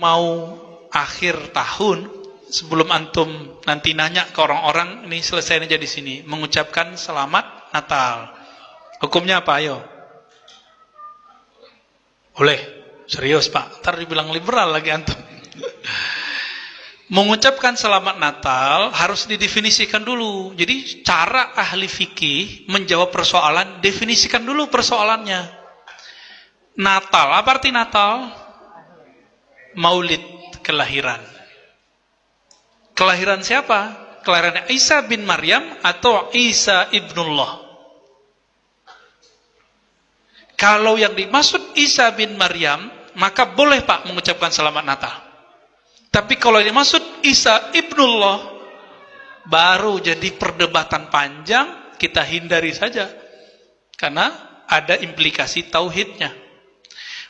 mau akhir tahun sebelum antum nanti nanya ke orang-orang ini selesai aja di sini mengucapkan selamat Natal. Hukumnya apa ayo? Boleh. Serius, Pak. Ntar dibilang liberal lagi antum. Mengucapkan selamat Natal harus didefinisikan dulu. Jadi cara ahli fikih menjawab persoalan, definisikan dulu persoalannya. Natal, apa arti Natal? Maulid, kelahiran. Kelahiran siapa? Kelahiran Isa bin Maryam atau Isa ibnullah. Kalau yang dimaksud Isa bin Maryam, maka boleh Pak mengucapkan selamat Natal. Tapi kalau yang dimaksud Isa ibnullah, baru jadi perdebatan panjang, kita hindari saja. Karena ada implikasi tauhidnya.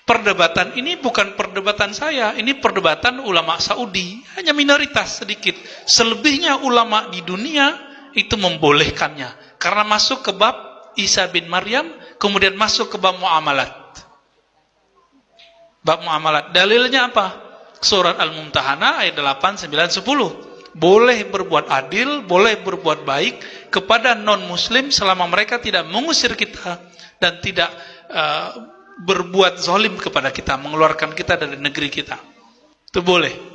Perdebatan ini bukan perdebatan saya, ini perdebatan ulama Saudi, hanya minoritas sedikit. Selebihnya ulama di dunia itu membolehkannya. Karena masuk ke bab Isa bin Maryam, kemudian masuk ke bab muamalat. Bab muamalat. Dalilnya apa? Surat Al-Mumtahanah ayat 8, 9, 10. Boleh berbuat adil, boleh berbuat baik kepada non-muslim selama mereka tidak mengusir kita dan tidak uh, berbuat zalim kepada kita, mengeluarkan kita dari negeri kita. Itu boleh.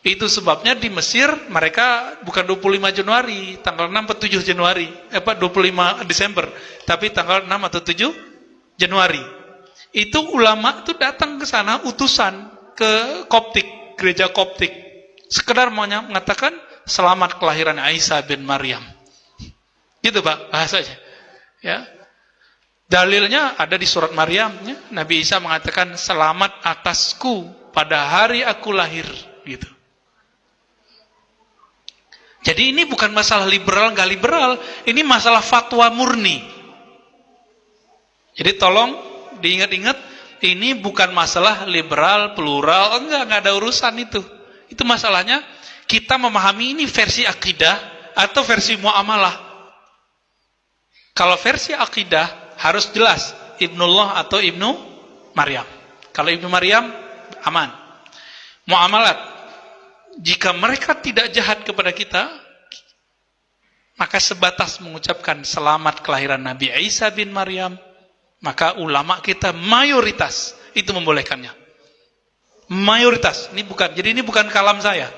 Itu sebabnya di Mesir mereka bukan 25 Januari, tanggal 6 atau 7 Januari, eh, apa 25 Desember, tapi tanggal 6 atau 7 Januari. Itu ulama itu datang ke sana utusan ke Koptik, gereja Koptik. Sekedar mengatakan selamat kelahiran Aisyah bin Maryam. Gitu Pak bahasanya. Ya. Dalilnya ada di surat Maryam, ya. Nabi Isa mengatakan selamat atasku pada hari aku lahir, gitu. Jadi ini bukan masalah liberal nggak liberal, ini masalah fatwa murni. Jadi tolong diingat-ingat ini bukan masalah liberal, plural, enggak, enggak ada urusan itu. Itu masalahnya kita memahami ini versi akidah atau versi muamalah. Kalau versi akidah harus jelas Ibnullah atau Ibnu Maryam. Kalau Ibnu Maryam aman. Muamalat jika mereka tidak jahat kepada kita maka sebatas mengucapkan selamat kelahiran Nabi Isa bin Maryam maka ulama kita mayoritas itu membolehkannya. Mayoritas, ini bukan. Jadi ini bukan kalam saya.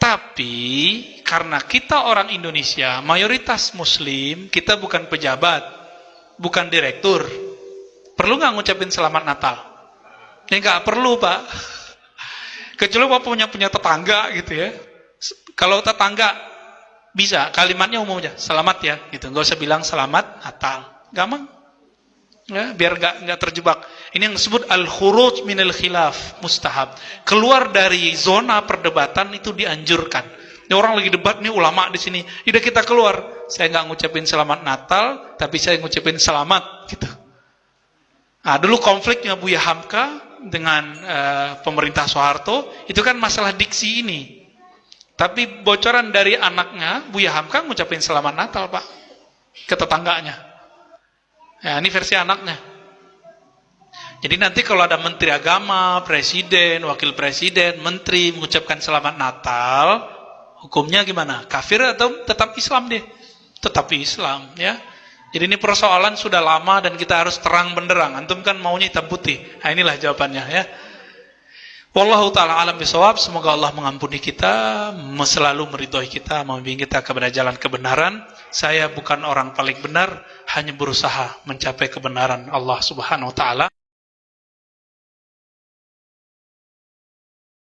Tapi karena kita orang Indonesia, mayoritas muslim, kita bukan pejabat, bukan direktur. Perlu nggak ngucapin selamat Natal? Ya nggak perlu, Pak. Kecuali Bapak punya punya tetangga gitu ya. Kalau tetangga bisa kalimatnya umum aja, selamat ya gitu. Nggak usah bilang selamat Natal. Gampang. Ya, biar nggak nggak terjebak. Ini yang disebut al-khuruj minal khilaf, mustahab. Keluar dari zona perdebatan itu dianjurkan. Ini orang lagi debat nih ulama di sini. Udah kita keluar. Saya nggak ngucapin selamat Natal, tapi saya ngucapin selamat gitu. Nah, dulu konfliknya Buya Hamka dengan uh, pemerintah Soeharto itu kan masalah diksi ini. Tapi bocoran dari anaknya Buya Hamka ngucapin selamat Natal, Pak. Ke tetangganya. Ya, ini versi anaknya. Jadi nanti kalau ada menteri agama, presiden, wakil presiden, menteri mengucapkan selamat Natal, hukumnya gimana? Kafir atau tetap Islam deh? Tetap Islam, ya. Jadi ini persoalan sudah lama dan kita harus terang benderang. Antum kan maunya hitam putih. Nah, inilah jawabannya, ya. Wallahu taala alam bisawab. Semoga Allah mengampuni kita, selalu meridhoi kita, membimbing kita kepada jalan kebenaran. Saya bukan orang paling benar, hanya berusaha mencapai kebenaran Allah Subhanahu wa taala.